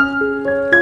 Música